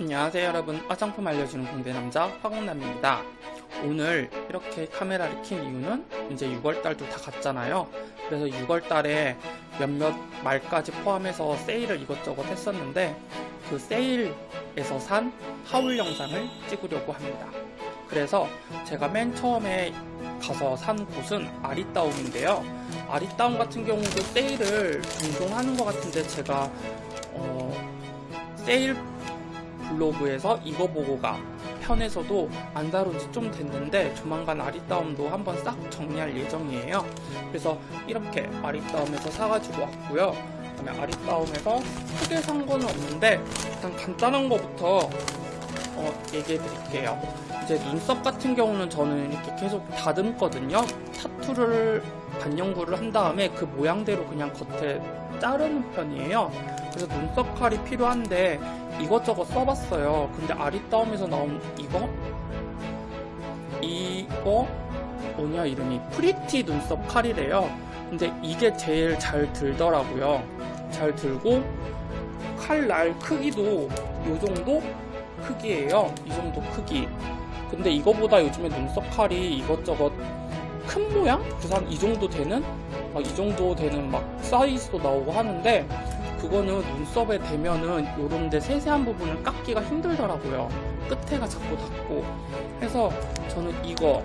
안녕하세요 여러분. 화장품 알려주는 공대남자 화공남입니다. 오늘 이렇게 카메라를 킨 이유는 이제 6월달도 다 갔잖아요. 그래서 6월달에 몇몇 말까지 포함해서 세일을 이것저것 했었는데 그 세일에서 산 하울 영상을 찍으려고 합니다. 그래서 제가 맨 처음에 가서 산 곳은 아리따움인데요. 아리따움 같은 경우도 세일을 종종 하는 것 같은데 제가 어, 세일 블로그에서 이거 보고 가. 편에서도 안 다룬 지 좀 됐는데 조만간 아리따움도 한번 싹 정리할 예정이에요. 그래서 이렇게 아리따움에서 사가지고 왔고요. 그다음에 아리따움에서 크게 산 거는 없는데 일단 간단한 거부터 어, 얘기해 드릴게요. 이제 눈썹 같은 경우는 저는 이렇게 계속 다듬거든요. 타투를 반영구를 한 다음에 그 모양대로 그냥 겉에 자르는 편이에요. 그래서 눈썹 칼이 필요한데 이것저것 써봤어요. 근데 아리따움에서 나온 이거? 이거? 뭐냐 이름이? 프리티 눈썹 칼이래요. 근데 이게 제일 잘 들더라고요. 잘 들고 칼 날 크기도 요정도 크기예요. 이 정도 크기. 근데 이거보다 요즘에 눈썹 칼이 이것저것 큰 모양? 그래서 한 이 정도 되는? 막 이 정도 되는 막 사이즈도 나오고 하는데 그거는 눈썹에 대면은 요런데 세세한 부분을 깎기가 힘들더라고요. 끝에가 자꾸 닿고. 해서 저는 이거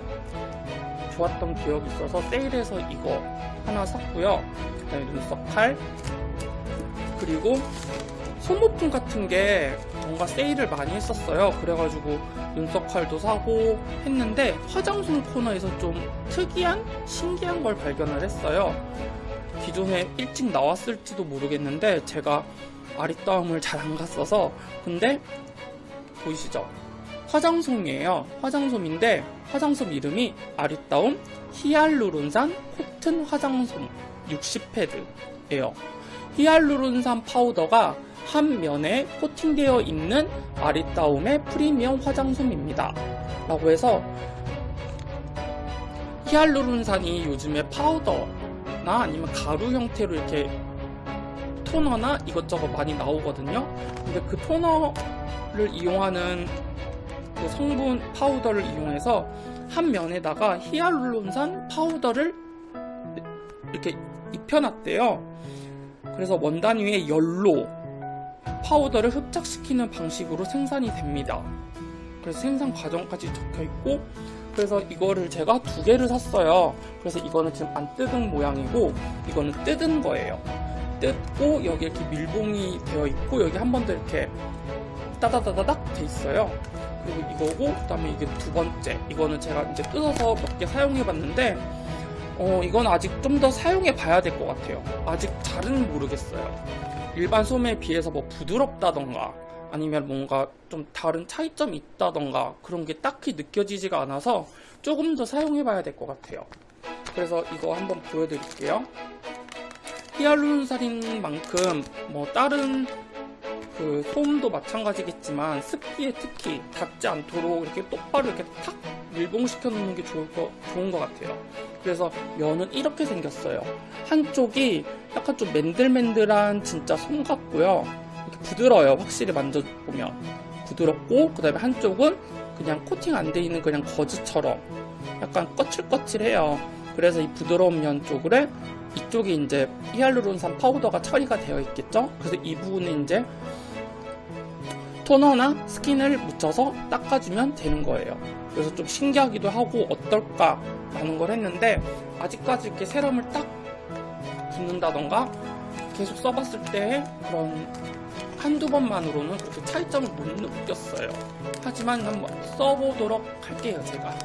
좋았던 기억이 있어서 세일해서 이거 하나 샀고요. 그 다음에 눈썹 칼 그리고 소모품 같은 게 뭔가 세일을 많이 했었어요. 그래가지고 눈썹 칼도 사고 했는데 화장솜 코너에서 좀 특이한 신기한 걸 발견을 했어요 기존에 일찍 나왔을지도 모르겠는데 제가 아리따움을 잘 안 갔어서 근데 보이시죠? 화장솜이에요. 화장솜인데 화장솜 이름이 아리따움 히알루론산 코튼 화장솜 60패드예요. 히알루론산 파우더가 한 면에 코팅되어 있는 아리따움의 프리미엄 화장솜입니다. 라고 해서 히알루론산이 요즘에 파우더 나 아니면 가루 형태로 이렇게 토너나 이것저것 많이 나오거든요. 근데 그 토너를 이용하는 그 성분 파우더를 이용해서 한 면에다가 히알루론산 파우더를 이렇게 입혀놨대요. 그래서 원단 위에 열로 파우더를 흡착시키는 방식으로 생산이 됩니다. 그래서 생산 과정까지 적혀있고 그래서 이거를 제가 두 개를 샀어요. 그래서 이거는 지금 안 뜯은 모양이고 이거는 뜯은 거예요. 뜯고 여기 이렇게 밀봉이 되어 있고 여기 한 번 더 이렇게 따다다다닥 돼 있어요. 그리고 이거고 그 다음에 이게 두 번째. 이거는 제가 이제 뜯어서 몇 개 사용해 봤는데 어 이건 아직 좀 더 사용해 봐야 될 것 같아요. 아직 잘은 모르겠어요. 일반 소매에 비해서 뭐 부드럽다던가 아니면 뭔가 좀 다른 차이점이 있다던가 그런 게 딱히 느껴지지가 않아서 조금 더 사용해 봐야 될 것 같아요. 그래서 이거 한번 보여드릴게요. 히알루론산인 만큼 뭐 다른 그 소음도 마찬가지겠지만 습기에 특히 닿지 않도록 이렇게 똑바로 이렇게 탁 밀봉시켜 놓는 게 좋을 거, 좋은 것 같아요. 그래서 면은 이렇게 생겼어요. 한쪽이 약간 좀 맨들맨들한 진짜 솜 같고요 부드러워요 확실히 만져보면. 부드럽고 그 다음에 한쪽은 그냥 코팅 안 돼 있는 그냥 거즈처럼 약간 거칠거칠해요. 그래서 이 부드러운 면 쪽으로 이쪽에 이제 히알루론산 파우더가 처리가 되어 있겠죠? 그래서 이 부분은 이제 토너나 스킨을 묻혀서 닦아주면 되는 거예요. 그래서 좀 신기하기도 하고 어떨까 라는 걸 했는데 아직까지 이렇게 세럼을 딱 붓는다던가 계속 써봤을 때 그런 한두 번만으로는 그렇게 차이점을 못 느꼈어요. 하지만 한번 써보도록 할게요 제가.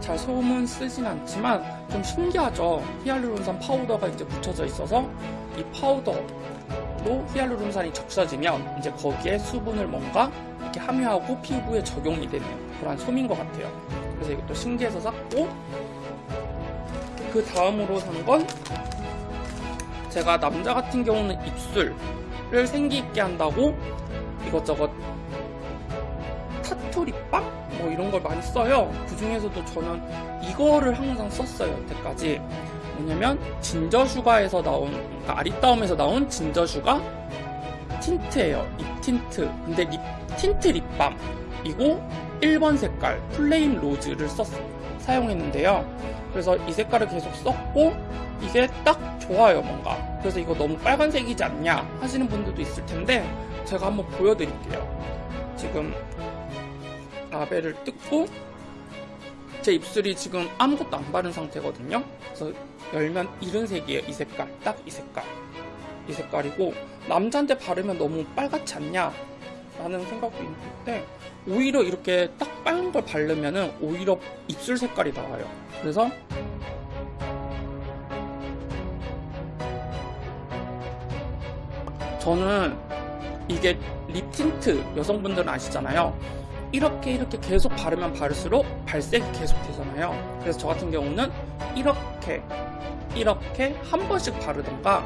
잘 소음은 쓰진 않지만 좀 신기하죠. 히알루론산 파우더가 이제 묻혀져 있어서 이 파우더로 히알루론산이 적셔지면 이제 거기에 수분을 뭔가 이렇게 함유하고 피부에 적용이 되는 그런 솜인 것 같아요. 그래서 이것도 신기해서 샀고 그 다음으로 산 건 제가 남자 같은 경우는 입술 를 생기 있게 한다고 이것저것 타투 립밤? 뭐 이런 걸 많이 써요 그 중에서도 저는 이거를 항상 썼어요 여태까지 뭐냐면 진저슈가에서 나온 그러니까 아리따움에서 나온 진저슈가 틴트예요. 립 틴트. 근데 립 틴트 립밤이고 1번 색깔 플레임 로즈를 썼, 사용했는데요. 그래서 이 색깔을 계속 썼고 이게 딱 좋아요 뭔가. 그래서 이거 너무 빨간색이지 않냐 하시는 분들도 있을 텐데 제가 한번 보여드릴게요. 지금 라벨을 뜯고 제 입술이 지금 아무것도 안 바른 상태거든요. 그래서 열면 이런 색이에요. 이 색깔. 딱 이 색깔. 이 색깔이고 남자한테 바르면 너무 빨갛지 않냐 라는 생각도 있는데 오히려 이렇게 딱 빨간 걸 바르면은 오히려 입술 색깔이 나와요. 그래서 저는 이게 립 틴트 여성분들은 아시잖아요. 이렇게 이렇게 계속 바르면 바를수록 발색이 계속 되잖아요. 그래서 저 같은 경우는 이렇게 이렇게 한 번씩 바르던가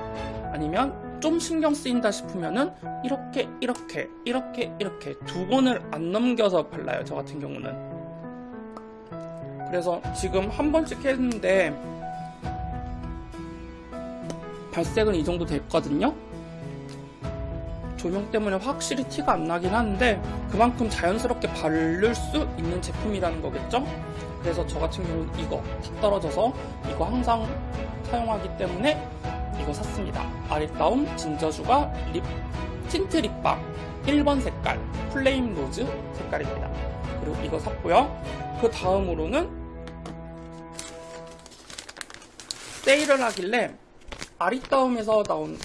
아니면 좀 신경 쓰인다 싶으면은 이렇게 이렇게 이렇게 이렇게 두 번을 안 넘겨서 발라요. 저 같은 경우는. 그래서 지금 한 번씩 했는데 발색은 이 정도 됐거든요. 조명 때문에 확실히 티가 안 나긴 하는데 그만큼 자연스럽게 바를 수 있는 제품이라는 거겠죠? 그래서 저 같은 경우는 이거 딱 떨어져서 이거 항상 사용하기 때문에 이거 샀습니다. 아리따움 진저슈가 립 틴트 립밤 1번 색깔 플레임 로즈 색깔입니다. 그리고 이거 샀고요. 그 다음으로는 세일을 하길래 아리따움에서 나온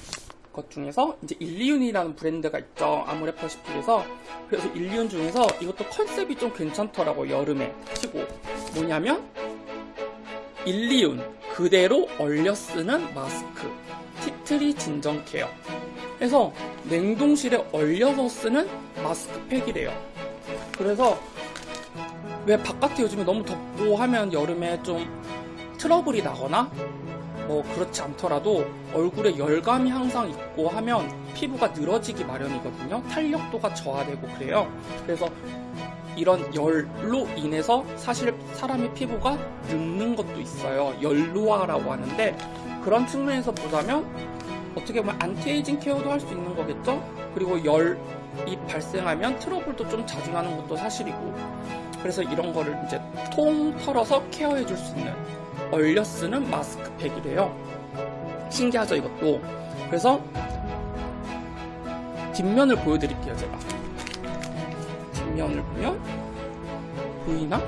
것 중에서 이제 일리윤이라는 브랜드가 있죠. 아모레퍼 시픽에서. 그래서 일리윤 중에서 이것도 컨셉이 좀 괜찮더라고 여름에. 치고. 뭐냐면 일리윤 그대로 얼려 쓰는 마스크. 티트리 진정 케어. 해서 냉동실에 얼려서 쓰는 마스크팩이래요. 그래서 왜 바깥에 요즘에 너무 덥고 하면 여름에 좀 트러블이 나거나 뭐 그렇지 않더라도 얼굴에 열감이 항상 있고 하면 피부가 늘어지기 마련이거든요. 탄력도가 저하되고 그래요. 그래서 이런 열로 인해서 사실 사람의 피부가 늙는 것도 있어요. 열노화라고 하는데 그런 측면에서 보자면 어떻게 보면 안티에이징 케어도 할 수 있는 거겠죠? 그리고 열이 발생하면 트러블도 좀 가중하는 것도 사실이고 그래서 이런 거를 이제 통 털어서 케어해 줄 수 있는 얼려 쓰는 마스크팩이래요. 신기하죠, 이것도. 그래서 뒷면을 보여드릴게요, 제가. 뒷면을 보면 보이나?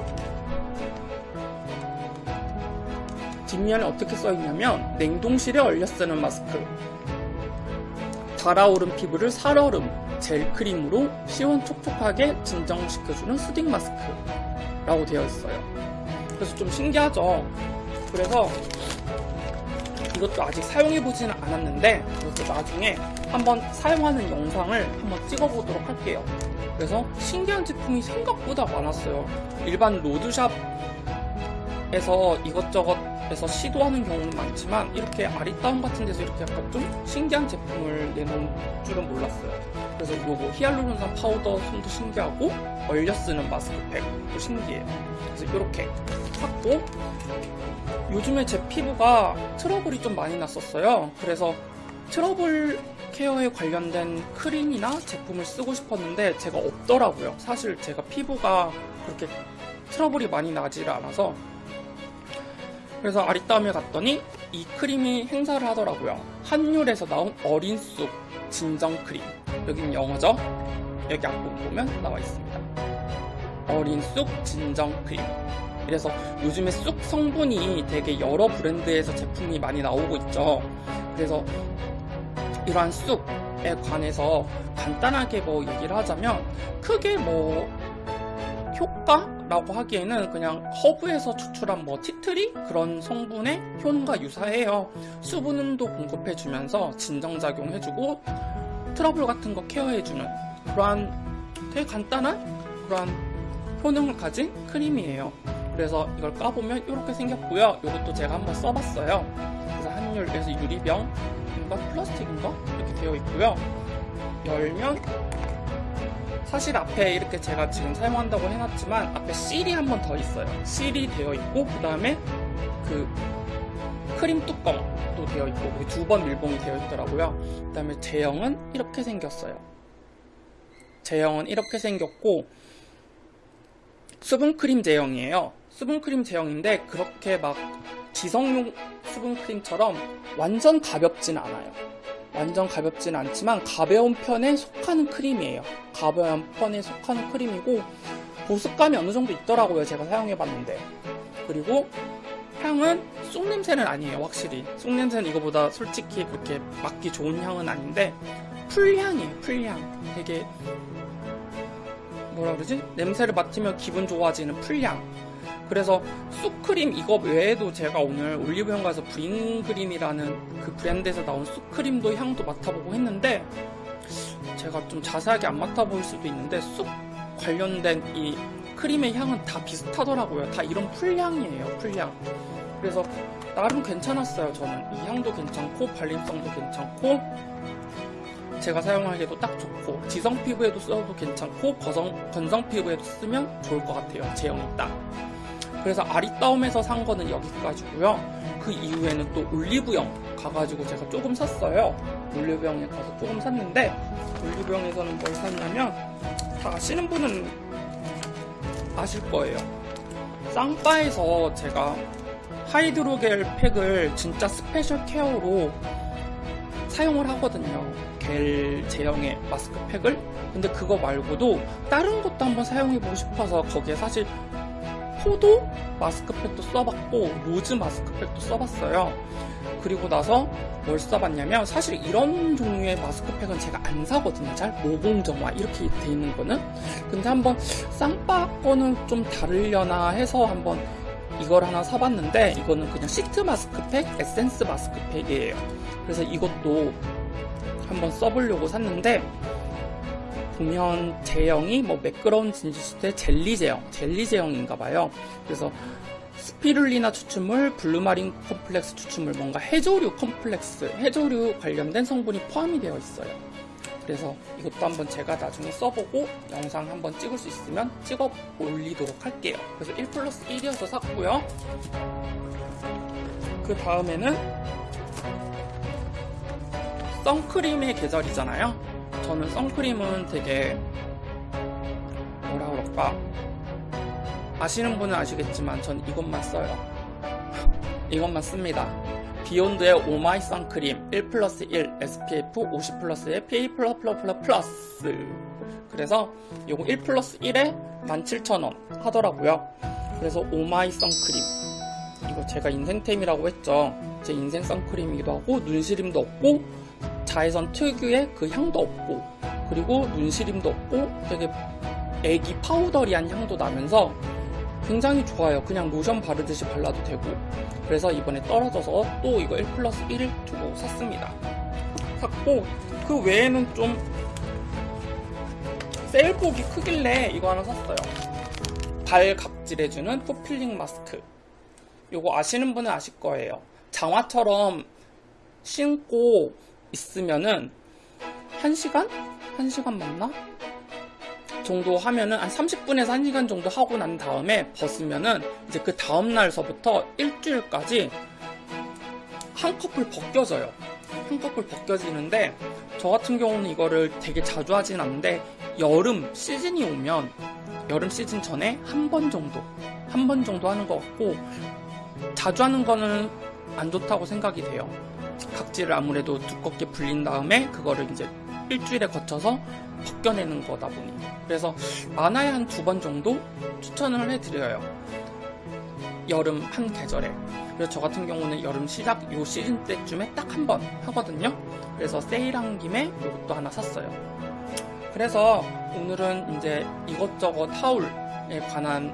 뒷면에 어떻게 써있냐면 냉동실에 얼려 쓰는 마스크 달아오른 피부를 살얼음 젤 크림으로 시원촉촉하게 진정시켜주는 수딩 마스크라고 되어 있어요. 그래서 좀 신기하죠. 그래서 이것도 아직 사용해보지는 않았는데 그래서 나중에 한번 사용하는 영상을 한번 찍어보도록 할게요. 그래서 신기한 제품이 생각보다 많았어요. 일반 로드샵에서 이것저것 에서 시도하는 경우는 많지만 이렇게 아리따움 같은 데서 이렇게 약간 좀 신기한 제품을 내놓은 줄은 몰랐어요. 그래서 요거 히알루론산 파우더 솜도 신기하고 얼려 쓰는 마스크팩도 신기해요. 그래서 이렇게 샀고 요즘에 제 피부가 트러블이 좀 많이 났었어요. 그래서 트러블 케어에 관련된 크림이나 제품을 쓰고 싶었는데 제가 없더라고요. 사실 제가 피부가 그렇게 트러블이 많이 나지를 않아서 그래서 아리따움에 갔더니 이 크림이 행사를 하더라고요. 한율에서 나온 어린 쑥 진정 크림. 여긴 영어죠? 여기 앞부분 보면 나와 있습니다. 어린 쑥 진정 크림. 이래서 요즘에 쑥 성분이 되게 여러 브랜드에서 제품이 많이 나오고 있죠. 그래서 이러한 쑥에 관해서 간단하게 뭐 얘기를 하자면 크게 뭐 효과라고 하기에는 그냥 허브에서 추출한 뭐 티트리 그런 성분의 효능과 유사해요. 수분도 공급해주면서 진정작용해주고 트러블 같은 거 케어해주는 그러한 되게 간단한 그러한 효능을 가진 크림이에요. 그래서 이걸 까보면 이렇게 생겼고요. 이것도 제가 한번 써봤어요. 그래서 한율에서 유리병 인가 플라스틱인가 이렇게 되어 있고요. 열면 사실 앞에 이렇게 제가 지금 사용한다고 해놨지만 앞에 실이 한 번 더 있어요. 실이 되어 있고 그 다음에 그 크림 뚜껑도 되어 있고 두 번 밀봉이 되어 있더라고요. 그 다음에 제형은 이렇게 생겼어요. 제형은 이렇게 생겼고 수분크림 제형이에요. 수분크림 제형인데 그렇게 막 지성용 수분크림처럼 완전 가볍진 않아요. 완전 가볍진 않지만 가벼운 편에 속하는 크림이에요. 가벼운 편에 속하는 크림이고 보습감이 어느 정도 있더라고요. 제가 사용해봤는데. 그리고 향은 쑥 냄새는 아니에요. 확실히. 쑥 냄새는 이거보다 솔직히 그렇게 맡기 좋은 향은 아닌데 풀향이에요. 풀향. 되게 뭐라 그러지? 냄새를 맡으면 기분 좋아지는 풀향. 그래서 쑥크림 이거 외에도 제가 오늘 올리브영 가서 브링그린이라는 그 브랜드에서 나온 쑥크림도 향도 맡아보고 했는데 제가 좀 자세하게 안 맡아볼 수도 있는데 쑥 관련된 이 크림의 향은 다 비슷하더라고요. 다 이런 풀향이에요. 풀향. 그래서 나름 괜찮았어요. 저는 이 향도 괜찮고 발림성도 괜찮고 제가 사용하기에도 딱 좋고 지성 피부에도 써도 괜찮고 건성 피부에도 쓰면 좋을 것 같아요. 제형이 딱. 그래서 아리따움에서 산 거는 여기까지고요. 그 이후에는 또 올리브영 가가지고 제가 조금 샀어요. 올리브영에 가서 조금 샀는데 올리브영에서는 뭘 샀냐면 다 아시는 분은 아실 거예요. 쌍빠에서 제가 하이드로겔 팩을 진짜 스페셜 케어로 사용을 하거든요. 겔 제형의 마스크팩을. 근데 그거 말고도 다른 것도 한번 사용해보고 싶어서 거기에 사실 포도 마스크팩도 써봤고 로즈 마스크팩도 써봤어요. 그리고 나서 뭘 써봤냐면 사실 이런 종류의 마스크팩은 제가 안 사거든요. 잘 모공정화 이렇게 돼 있는 거는. 근데 한번 쌍바 거는 좀 다르려나 해서 한번 이걸 하나 사봤는데 이거는 그냥 시트 마스크팩, 에센스 마스크팩이에요. 그래서 이것도 한번 써보려고 샀는데 보면 제형이 뭐 매끄러운 진주시대 젤리 제형, 젤리 제형인가 봐요. 그래서 스피룰리나 추출물, 블루마린 컴플렉스 추출물, 뭔가 해조류 컴플렉스, 해조류 관련된 성분이 포함이 되어 있어요. 그래서 이것도 한번 제가 나중에 써보고 영상 한번 찍을 수 있으면 찍어 올리도록 할게요. 그래서 1 플러스 1이어서 샀고요. 그 다음에는 선크림의 계절이잖아요. 저는 선크림은 되게 뭐라 그럴까 아시는 분은 아시겠지만 전 이것만 써요. 이것만 씁니다. 비욘드의 오마이 선크림 1 플러스 1 SPF 50 플러스의 PA 플러 플러 플러 플러스 그래서 이거 1 플러스 1에 17,000원 하더라고요. 그래서 오마이 선크림 이거 제가 인생템이라고 했죠. 제 인생 선크림이기도 하고 눈시림도 없고 자외선 특유의 그 향도 없고 그리고 눈시림도 없고 되게 애기 파우더리한 향도 나면서 굉장히 좋아요. 그냥 로션 바르듯이 발라도 되고 그래서 이번에 떨어져서 또 이거 1 플러스 1을 두고 샀습니다. 샀고 그 외에는 좀 세일폭이 크길래 이거 하나 샀어요. 발 각질해주는 풋필링 마스크 이거 아시는 분은 아실 거예요. 장화처럼 신고 있으면은 1시간? 1시간 맞나? 정도 하면은 한 30분에서 1시간 정도 하고 난 다음에 벗으면은 이제 그 다음날서부터 일주일까지 한꺼풀 벗겨져요. 한꺼풀 벗겨지는데 저 같은 경우는 이거를 되게 자주 하진 않는데 여름 시즌이 오면 여름 시즌 전에 한 번 정도 한 번 정도 하는 것 같고 자주 하는 거는 안 좋다고 생각이 돼요. 각질을 아무래도 두껍게 불린 다음에 그거를 이제 일주일에 거쳐서 벗겨내는 거다 보니. 그래서 많아야 한 두 번 정도 추천을 해드려요. 여름 한 계절에. 그래서 저 같은 경우는 여름 시작 요 시즌 때쯤에 딱 한 번 하거든요. 그래서 세일한 김에 이것도 하나 샀어요. 그래서 오늘은 이제 이것저것 타올에 관한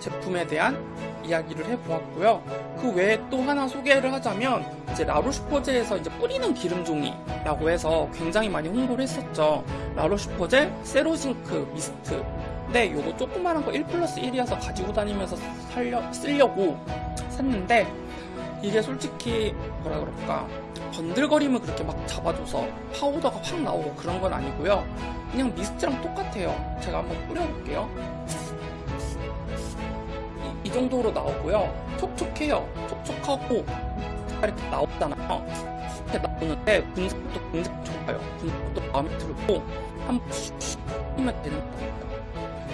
제품에 대한 이야기를 해보았고요. 그 외에 또 하나 소개를 하자면 이제 라로슈포제에서 이제 뿌리는 기름종이라고 해서 굉장히 많이 홍보를 했었죠. 라로슈포제 세로징크 미스트. 근데 요거 조그만한 거 1 플러스 1이어서 가지고 다니면서 살려, 쓰려고 샀는데 이게 솔직히 뭐라 그럴까 번들거림을 그렇게 막 잡아줘서 파우더가 확 나오고 그런 건 아니고요. 그냥 미스트랑 똑같아요. 제가 한번 뿌려볼게요. 이 정도로 나오고요. 촉촉해요. 촉촉하고 이렇게 나오잖아요. 이렇게 나오는데 분석도 굉장히 좋아요. 분석도 마음에 들고 한번 슉 하면 되는 거예요.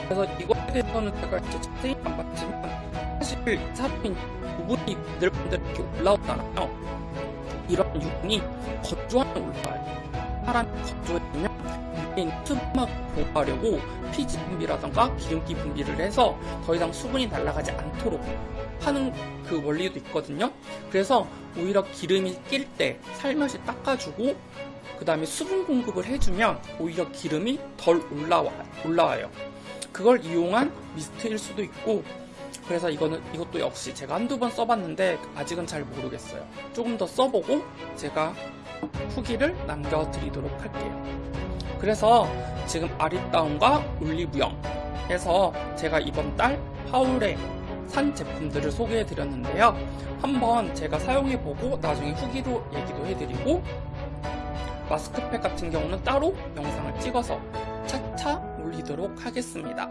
그래서 이거에 대해서는 제가 이제 자세히 안 봤지만 사실 사람이 부분이 늘분들 이렇게 올라오잖아요. 이런 유분이 건조하면 올라와요. 사람이 건조해지면 있는 수분만 보호하려고 피지 분비라던가 기름기 분비를 해서 더 이상 수분이 날아가지 않도록 하는 그 원리도 있거든요. 그래서 오히려 기름이 낄 때 살며시 닦아주고 그 다음에 수분 공급을 해주면 오히려 기름이 덜 올라와, 올라와요. 그걸 이용한 미스트일 수도 있고 그래서 이거는 이것도 역시 제가 한두 번 써봤는데 아직은 잘 모르겠어요. 조금 더 써보고 제가 후기를 남겨드리도록 할게요. 그래서 지금 아리따움과 올리브영에서 제가 이번 달 하울에 산 제품들을 소개해드렸는데요. 한번 제가 사용해보고 나중에 후기로 얘기도 해드리고 마스크팩 같은 경우는 따로 영상을 찍어서 차차 올리도록 하겠습니다.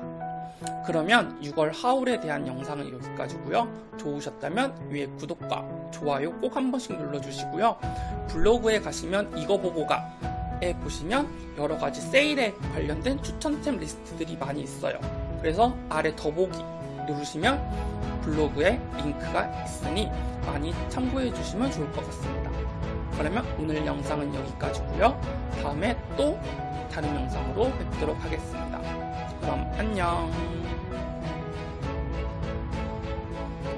그러면 6월 하울에 대한 영상은 여기까지고요. 좋으셨다면 위에 구독과 좋아요 꼭 한 번씩 눌러주시고요. 블로그에 가시면 이거 보고 가 에 보시면 여러 가지 세일에 관련된 추천템 리스트들이 많이 있어요. 그래서 아래 더보기 누르시면 블로그에 링크가 있으니 많이 참고해 주시면 좋을 것 같습니다. 그러면 오늘 영상은 여기까지고요. 다음에 또 다른 영상으로 뵙도록 하겠습니다. 그럼 안녕.